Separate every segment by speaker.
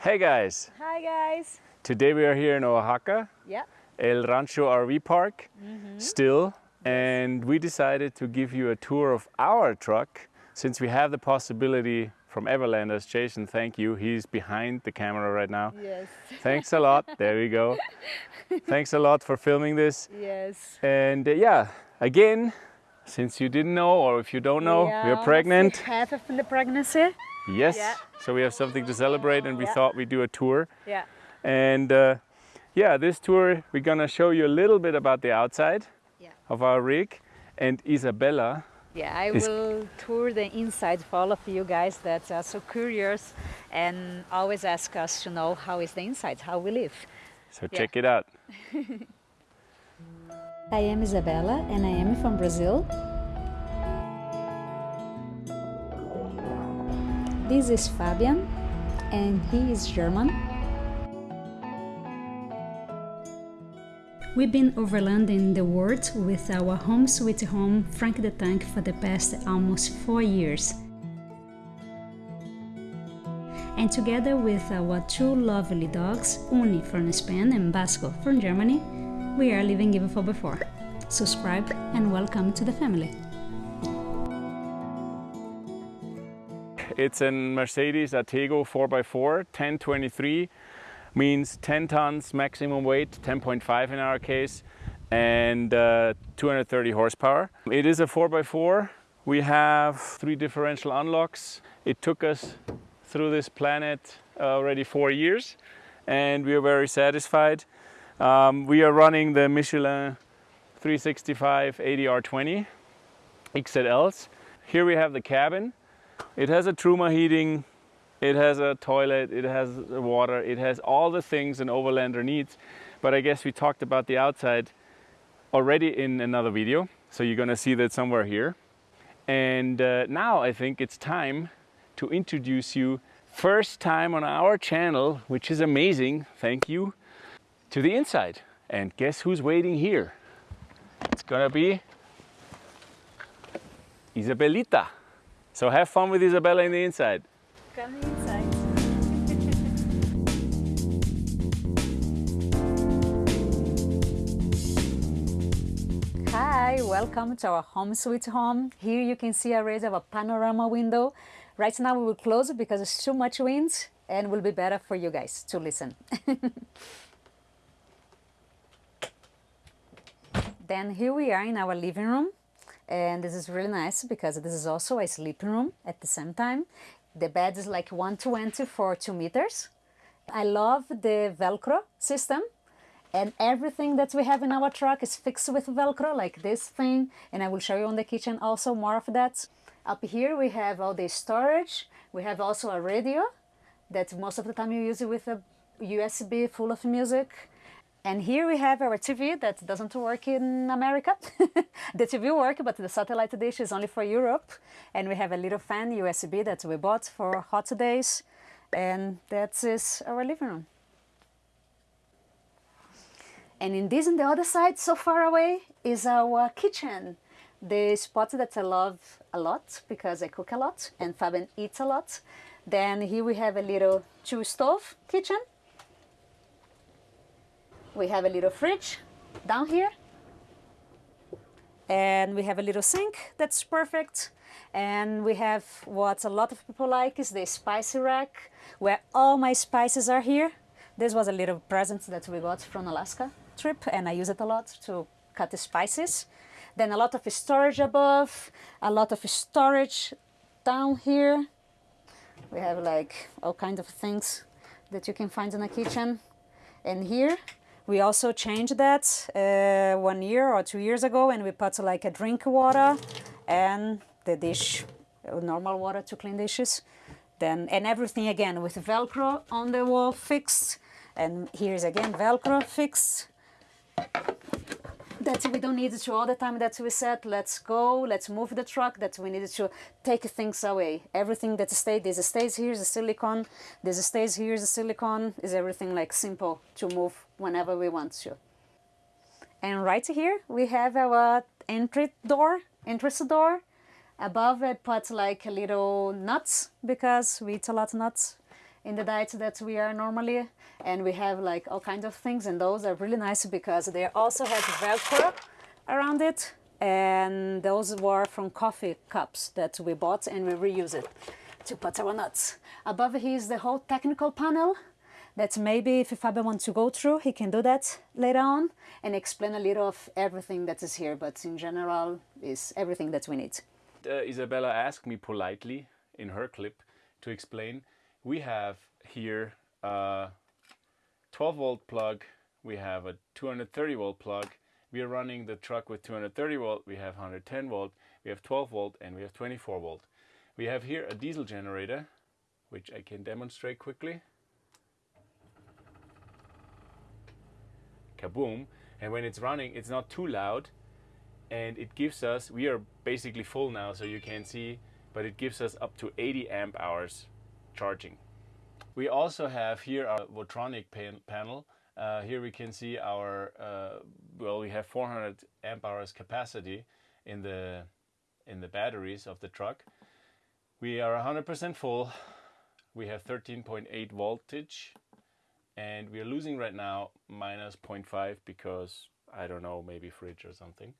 Speaker 1: Hey guys,
Speaker 2: Hi guys.
Speaker 1: today we are here in Oaxaca,
Speaker 2: Yeah.
Speaker 1: El Rancho RV Park, still, and we decided to give you a tour of our truck since we have the possibility from Everlanders. Jason, thank you. He's behind the camera right now.
Speaker 2: Yes.
Speaker 1: Thanks a lot. There we go. Thanks a lot for filming this.
Speaker 2: Yes.
Speaker 1: And uh, yeah, again, since you didn't know or if you don't know,
Speaker 2: Yeah,
Speaker 1: we're pregnant.
Speaker 2: Half of the pregnancy.
Speaker 1: Yes.
Speaker 2: Yeah.
Speaker 1: So we have something to celebrate and we
Speaker 2: Yeah.
Speaker 1: thought we'd do a tour.
Speaker 2: Yeah.
Speaker 1: And uh, yeah, this tour, we're gonna show you a little bit about the outside
Speaker 2: Yeah.
Speaker 1: of our rig. And Isabella,
Speaker 2: Yeah, I
Speaker 1: Is-
Speaker 2: will tour the inside for all of you guys that are so curious and always ask us to know how is the inside, how we live.
Speaker 1: so
Speaker 2: Yeah.
Speaker 1: check it out.
Speaker 2: I am Isabella and I am from Brazil. This is Fabian and he is German.
Speaker 3: We've been overlanding the world with our home sweet home Frank the Tank for the past almost four years. And together with our two lovely dogs, Uni from Spain and Basco from Germany, we are living even for before. Subscribe and welcome to the family.
Speaker 1: It's a Mercedes Atego 4x4, 1023, means 10 tons maximum weight, 10.5 in our case, and uh, 230 horsepower. It is a 4x4. We have three differential unlocks. It took us through this planet already four years, and we are very satisfied. Um, we are running the Michelin 365 80R20 XLs. Here we have the cabin. It has a Truma heating, it has a toilet, it has water, it has all the things an overlander needs. But I guess we talked about the outside already in another video, so you're gonna see that somewhere here. And uh, now I think it's time to introduce you first time on our channel, which is amazing, thank you, to the inside. And guess who's waiting here? It's gonna be Isabelita. So have fun with Isabella in the inside.
Speaker 2: Come inside. Hi, welcome to our home sweet home. Here you can see a raise of a panorama window. Right now we will close it because it's too much wind and will be better for you guys to listen. then here we are in our living room and this is really nice because this is also a sleeping room at the same time. The bed is like 120 for 2 meters. I love the Velcro system and everything that we have in our truck is fixed with Velcro like this thing and I will show you on the kitchen also more of that. Up here we have all the storage. We have also a radio that most of the time you use it with a USB full of music. And here we have our TV that doesn't work in America. the TV works, but the satellite dish is only for Europe. And we have a little fan USB that we bought for hot days. And that is our living room. And in this, on the other side, so far away, is our kitchen. The spot that I love a lot because I cook a lot and Fabian eats a lot. Then here we have a little two stove kitchen we have a little fridge down here. And we have a little sink that's perfect. And we have what a lot of people like is the spicy rack, where all my spices are here. This was a little present that we got from Alaska trip, and I use it a lot to cut the spices. Then a lot of storage above, a lot of storage down here. We have like all kinds of things that you can find in a kitchen. And here we also changed that uh, one year or two years ago and we put like a drink water and the dish, uh, normal water to clean dishes. Then, and everything again with Velcro on the wall fixed. And here's again Velcro fixed. That we don't need to all the time that we said, let's go, let's move the truck, that we needed to take things away. Everything that stayed, this stays here is a silicone, this stays here is a silicone, is everything like simple to move whenever we want to. And right here we have our entry door, entrance door. Above it put like a little nuts because we eat a lot of nuts. In the diet that we are normally and we have like all kinds of things and those are really nice because they also have velcro around it and those were from coffee cups that we bought and we reuse it to put our nuts. Above here is the whole technical panel that maybe if Fabio wants to go through, he can do that later on and explain a little of everything that is here, but in general is everything that we need.
Speaker 1: Uh, Isabella asked me politely in her clip to explain. We have here a 12 volt plug, we have a 230 volt plug, we are running the truck with 230 volt, we have 110 volt, we have 12 volt and we have 24 volt. We have here a diesel generator, which I can demonstrate quickly. Kaboom. And when it's running, it's not too loud and it gives us, we are basically full now so you can see, but it gives us up to 80 amp hours charging. We also have here our Votronic pan panel. Uh, here we can see our, uh, well, we have 400 amp hours capacity in the, in the batteries of the truck. We are 100% full. We have 13.8 voltage and we are losing right now minus 0.5 because I don't know, maybe fridge or something.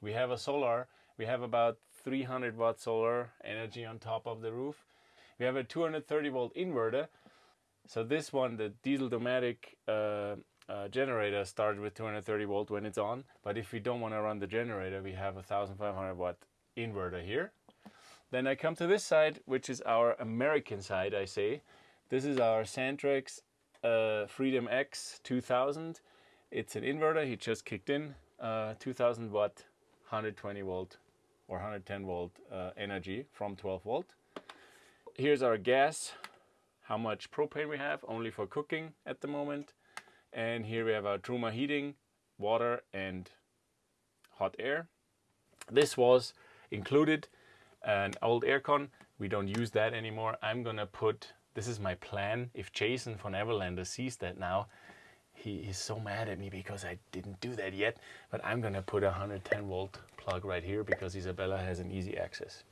Speaker 1: We have a solar, we have about 300 watt solar energy on top of the roof. We have a 230 volt inverter. So this one, the diesel Dometic uh, uh, generator started with 230 volt when it's on. But if we don't want to run the generator, we have a 1500 watt inverter here. Then I come to this side, which is our American side, I say. This is our Xantrex uh, Freedom X 2000. It's an inverter, he just kicked in, uh, 2000 watt, 120 volt or 110 volt uh, energy from 12 volt. Here's our gas, how much propane we have, only for cooking at the moment. And here we have our Truma heating, water and hot air. This was included an old aircon. We don't use that anymore. I'm gonna put, this is my plan. If Jason von Everlander sees that now, he is so mad at me because I didn't do that yet. But I'm gonna put a 110 volt plug right here because Isabella has an easy access.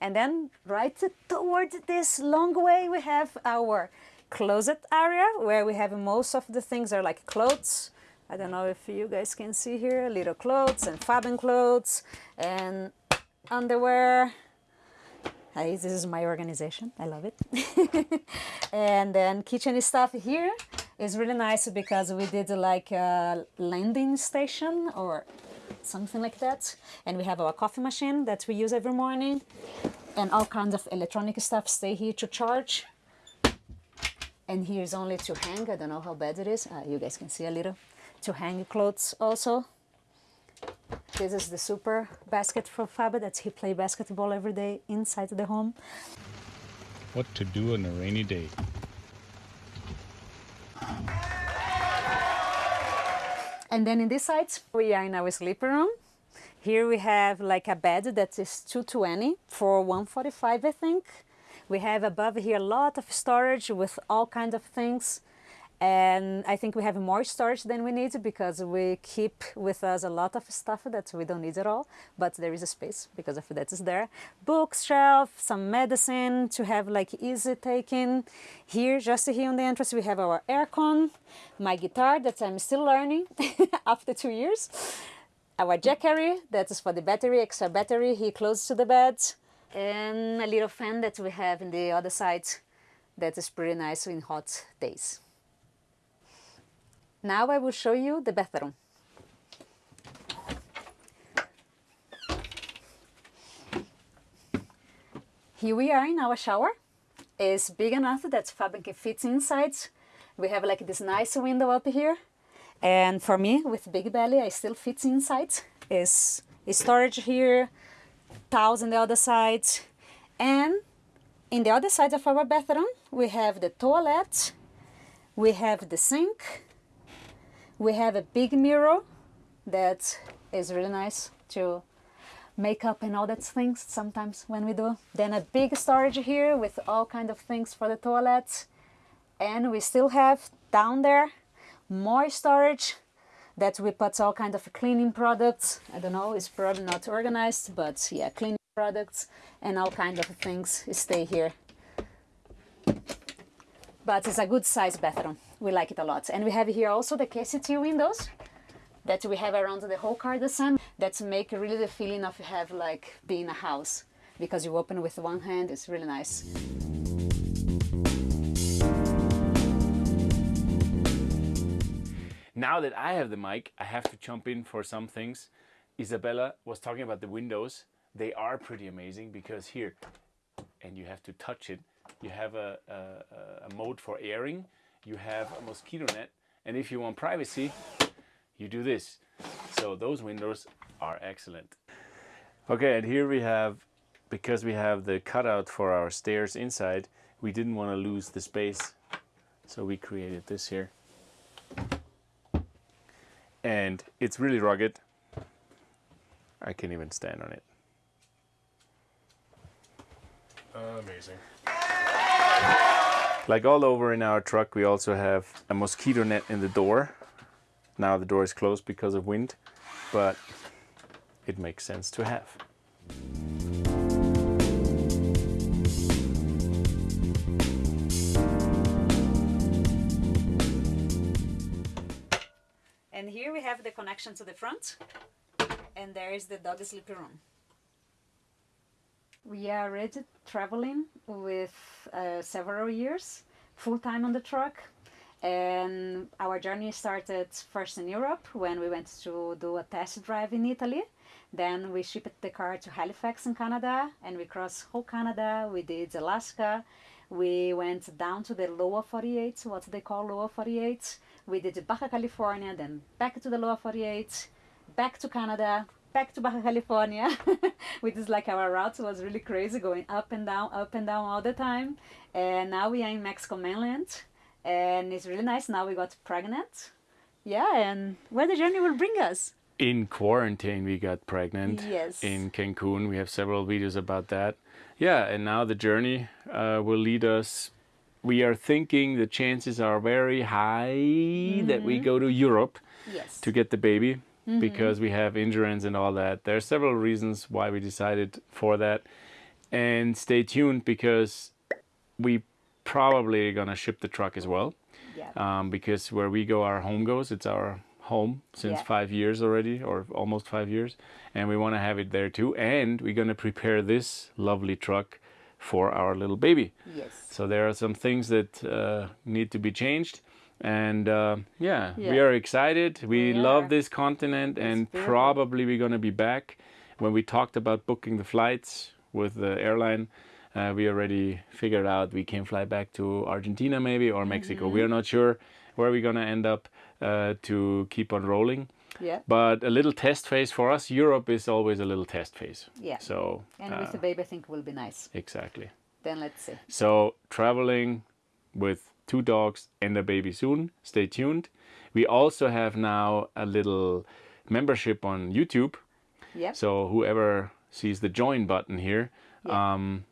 Speaker 2: And then right toward this long way we have our closet area where we have most of the things are like clothes. I don't know if you guys can see here, little clothes and Fabian clothes and underwear. Hey, this is my organization. I love it. and then kitchen stuff here is really nice because we did like a landing station or something like that. And we have our coffee machine that we use every morning and all kinds of electronic stuff stay here to charge. And here's only to hang. I don't know how bad it is. Uh, you guys can see a little. To hang clothes also. This is the super basket for Fabio that he play basketball every day inside the home.
Speaker 1: What to do on a rainy day.
Speaker 2: And then in this side, we are in our sleeping room. Here we have like a bed that is 220 for 145, I think. We have above here a lot of storage with all kinds of things. And I think we have more storage than we need because we keep with us a lot of stuff that we don't need at all, but there is a space because of that is there. Bookshelf, some medicine to have like easy taking. Here, just here on the entrance, we have our aircon, my guitar that I'm still learning after two years. Our jackery, that is for the battery, extra battery, here close to the bed. And a little fan that we have in the other side that is pretty nice in hot days. Now I will show you the bathroom. Here we are in our shower. It's big enough that Fabian can fit inside. We have like this nice window up here. And for me, with big belly, I still fit inside. Is storage here, towels on the other side. And in the other side of our bathroom, we have the toilet, we have the sink, we have a big mirror that is really nice to make up and all that things sometimes when we do. Then a big storage here with all kind of things for the toilet. And we still have down there more storage that we put all kind of cleaning products. I don't know, it's probably not organized, but yeah, cleaning products and all kind of things stay here but it's a good size bathroom. We like it a lot. And we have here also the KCT windows that we have around the whole car the sun that make really the feeling of have like being a house because you open with one hand, it's really nice.
Speaker 1: Now that I have the mic, I have to jump in for some things. Isabella was talking about the windows. They are pretty amazing because here, and you have to touch it, you have a, a, a mode for airing, you have a mosquito net, and if you want privacy, you do this. So those windows are excellent. Okay, and here we have, because we have the cutout for our stairs inside, we didn't want to lose the space. So we created this here and it's really rugged. I can't even stand on it.
Speaker 4: Amazing.
Speaker 1: Like all over in our truck, we also have a mosquito net in the door. Now the door is closed because of wind, but it makes sense to have.
Speaker 2: And here we have the connection to the front, and there is the dog sleeping room. We are already traveling with uh, several years, full time on the truck, and our journey started first in Europe when we went to do a test drive in Italy. Then we shipped the car to Halifax in Canada, and we crossed whole Canada. We did Alaska. We went down to the lower 48, what they call lower 48. We did Baja California, then back to the lower 48, back to Canada, back to Baja California, which is like our route was really crazy, going up and down, up and down all the time. And now we are in Mexico mainland, and it's really nice. Now we got pregnant. Yeah, and where the journey will bring us.
Speaker 1: In quarantine, we got pregnant.
Speaker 2: Yes.
Speaker 1: In Cancun, we have several videos about that. Yeah, and now the journey uh, will lead us. We are thinking the chances are very high that we go to Europe
Speaker 2: Yes.
Speaker 1: to get the baby because we have insurance and all that. There are several reasons why we decided for that. And stay tuned because we probably are gonna ship the truck as well.
Speaker 2: yeah.
Speaker 1: Um, because where we go, our home goes. It's our home since
Speaker 2: Yeah.
Speaker 1: five years already, or almost five years, and we want to have it there too. And we're gonna prepare this lovely truck for our little baby.
Speaker 2: yes.
Speaker 1: So there are some things that uh, need to be changed. And uh, yeah, we are excited. We,
Speaker 2: We
Speaker 1: love
Speaker 2: are.
Speaker 1: this continent, and
Speaker 2: beautiful.
Speaker 1: probably we're going to be back. When we talked about booking the flights with the airline, uh, we already figured out we can fly back to Argentina maybe or Mexico.
Speaker 2: Mm-hmm.
Speaker 1: We are not sure where we're going to end up uh, to keep on rolling.
Speaker 2: Yeah.
Speaker 1: But a little test phase for us. Europe is always a little test phase.
Speaker 2: Yeah.
Speaker 1: So
Speaker 2: And
Speaker 1: uh,
Speaker 2: with the baby, I think will be nice.
Speaker 1: exactly.
Speaker 2: Then let's see.
Speaker 1: So traveling with two dogs and a baby soon. Stay tuned. We also have now a little membership on YouTube.
Speaker 2: Yep.
Speaker 1: So whoever sees the join button here,
Speaker 2: Yeah.
Speaker 1: um,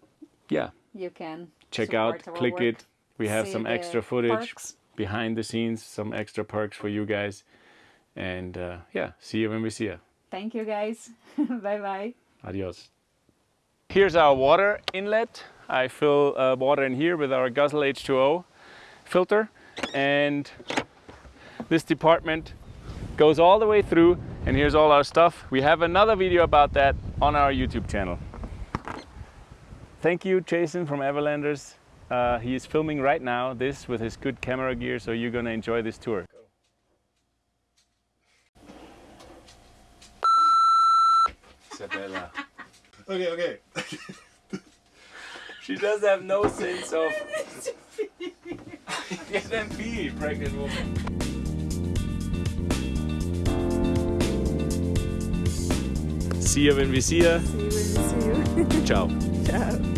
Speaker 1: yeah,
Speaker 2: you can
Speaker 1: check out, click
Speaker 2: work,
Speaker 1: it. We have
Speaker 2: see
Speaker 1: some extra footage
Speaker 2: perks.
Speaker 1: behind the scenes, some extra perks for you guys. And uh, yeah, see you when we see you.
Speaker 2: Thank you, guys. bye bye.
Speaker 1: Adios. Here's our water inlet. I fill uh, water in here with our Guzzle H2O filter and this department goes all the way through and here's all our stuff. We have another video about that on our YouTube channel. Thank you Jason from Everlanders. Uh, he is filming right now this with his good camera gear so you're gonna enjoy this tour. Isabella.
Speaker 4: Okay, okay.
Speaker 1: She does have no sense of. Get them pee, pregnant woman. See you when we see ya.
Speaker 2: See you when we see you.
Speaker 1: Ciao.
Speaker 2: Ciao.